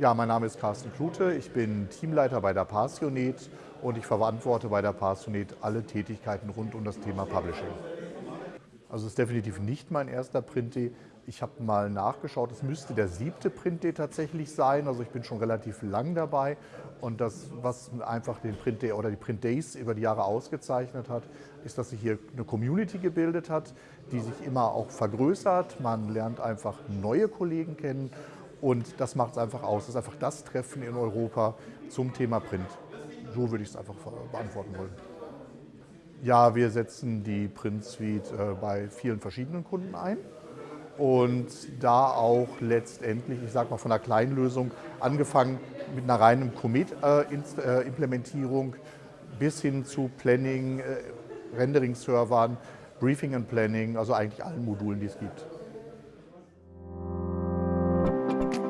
Ja, mein Name ist Carsten Klute, ich bin Teamleiter bei der Passionet und ich verantworte bei der Passionet alle Tätigkeiten rund um das Thema Publishing. Also es ist definitiv nicht mein erster Print-Day. Ich habe mal nachgeschaut, es müsste der siebte Print-Day tatsächlich sein. Also ich bin schon relativ lang dabei. Und das, was einfach den Print-Day oder die Print-Days über die Jahre ausgezeichnet hat, ist, dass sich hier eine Community gebildet hat, die sich immer auch vergrößert. Man lernt einfach neue Kollegen kennen und das macht es einfach aus. Das ist einfach das Treffen in Europa zum Thema Print. So würde ich es einfach beantworten wollen. Ja, wir setzen die Print Suite äh, bei vielen verschiedenen Kunden ein und da auch letztendlich, ich sage mal von einer kleinen Lösung, angefangen mit einer reinen Comet-Implementierung äh, bis hin zu Planning, äh, Rendering-Servern, Briefing and Planning, also eigentlich allen Modulen, die es gibt. Thank you.